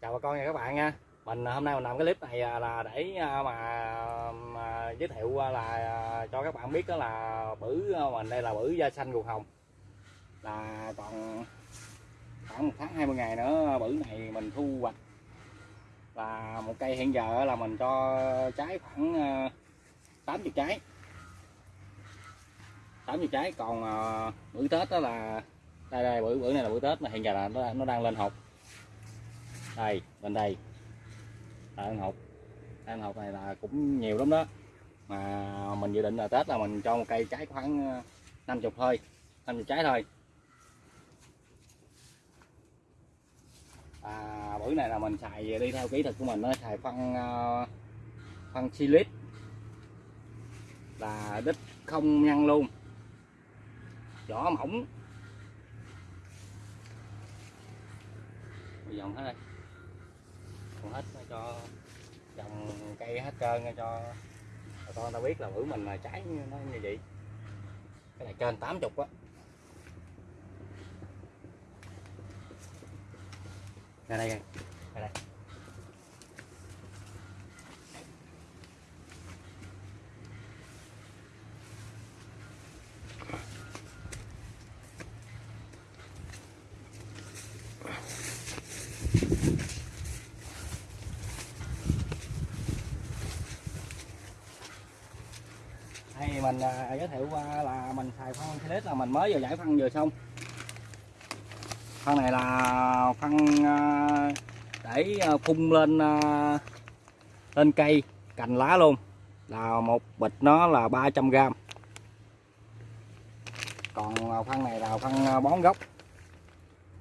chào bà con nha các bạn nha. Mình à, hôm nay mình làm cái clip này à, là để à, mà, mà giới thiệu là cho các bạn biết đó là bử mình đây là bử da xanh ruột hồng. Là còn khoảng một tháng 20 ngày nữa bử này mình thu hoạch. Là một cây hiện giờ là mình cho trái khoảng 80 trái. 80 trái còn bữa tết đó là đây đây bữa bữa này là bữa tết mà hiện giờ là nó, nó đang lên hột đây bên đây. Là ăn hột. Ăn hột này là cũng nhiều lắm đó. Mà mình dự định là tết là mình cho một cây trái khoảng ờ, 50 thôi 50 trái thôi. À, bữa này là mình xài đi theo kỹ thuật của mình nó xài phân ờ, phân silic là đít không nhăn luôn. Vỏ mỏng. Dọn hết đây còn hết cho trồng cây hết trơn cho bà con ta biết là bữa mình mà trái nó như vậy. Cái này trên 80 á. Ra đây ra đây. Thì mình à, giới thiệu qua là mình xài phân Philips là mình mới vừa giải phân vừa xong. Phân này là phân à, để à, phun lên à, lên cây cành lá luôn. Là một bịch nó là 300 g còn à, phân này là phân à, bón gốc.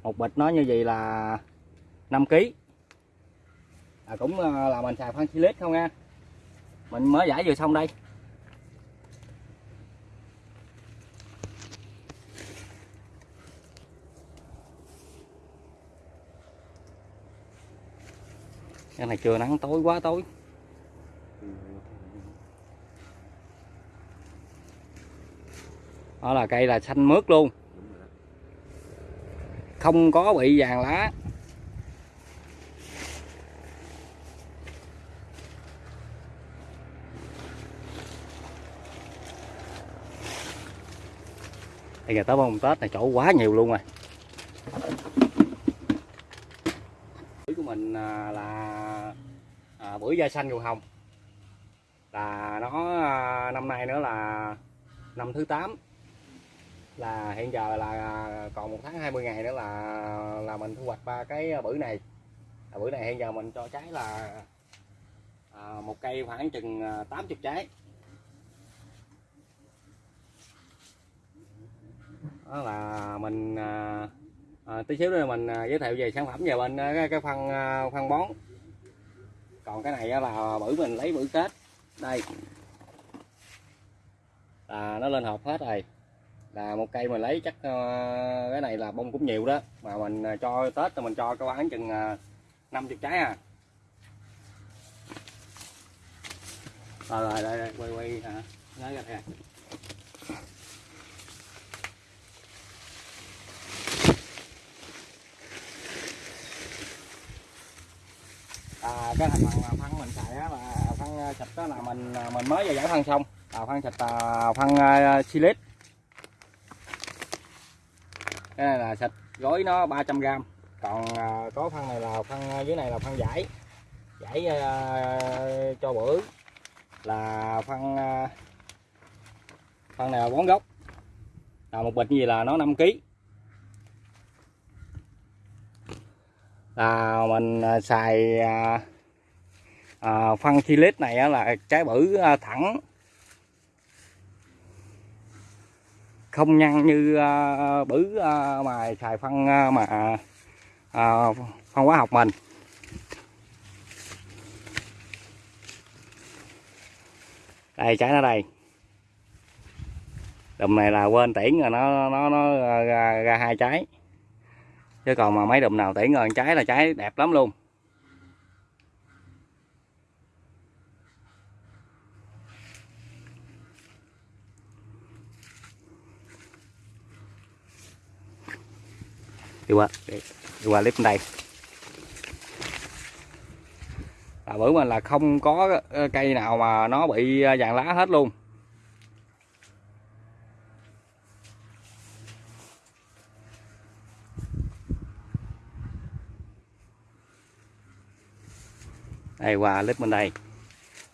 Một bịch nó như vậy là 5 kg à, cũng là mình xài phân Philips không nha mình mới giải vừa xong đây. Cái này chưa nắng, tối quá tối. Đó là cây là xanh mướt luôn. Không có bị vàng lá. Đây giờ tới bông tết này chỗ quá nhiều luôn rồi mình à, là à, bưởi da xanh dù hồng. Là nó à, năm nay nữa là năm thứ 8 là hiện giờ là còn một tháng 20 ngày nữa là là mình thu hoạch ba cái bưởi này. À, bưởi này hiện giờ mình cho trái là à, một cây khoảng chừng à, 80 trái. Đó là mình à, à, tí xíu nữa mình à, giới thiệu về sản phẩm về bên à, cái, cái phân à, phân bón. Còn cái này là bữa mình lấy bữa tết đây. Là nó lên hộp hết rồi. Là một cây mình lấy chắc cái này là bông cũng nhiều đó. Mà mình cho tết thì mình cho cái bán chừng 50 trái à. Rồi rồi đây, đây quay quay hả nói ra đây à, cái thành phần phân mình xài á ờ, là ờ, phân xịt đó là mình mình mới vừa giải phân ờ, xong. Là phân xịt là phân silic cái này là xịt gói nó 300 gram còn có phân này là phân dưới này là phân giải giải cho bữa là phân phân này là bón gốc. Là một bịch gì là nó 5 kg là mình xài à, à, phân silic này là trái bử à, thẳng. Không nhăn như à, à, mà xài phân à, mà à, phân hóa học mình. Đây trái nó đây. Đùm này là quên tiễn rồi nó nó nó à, ra, ra hai trái. Chứ còn mà mấy đùm nào tiễn rồi trái là trái đẹp lắm luôn. Đi qua. Đi qua clip đây là bữa mình là không có ờ, cây nào mà nó bị ờ, vàng lá hết luôn. Đây, qua clip bên đây.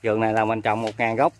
Vườn này là mình trồng một ngàn gốc.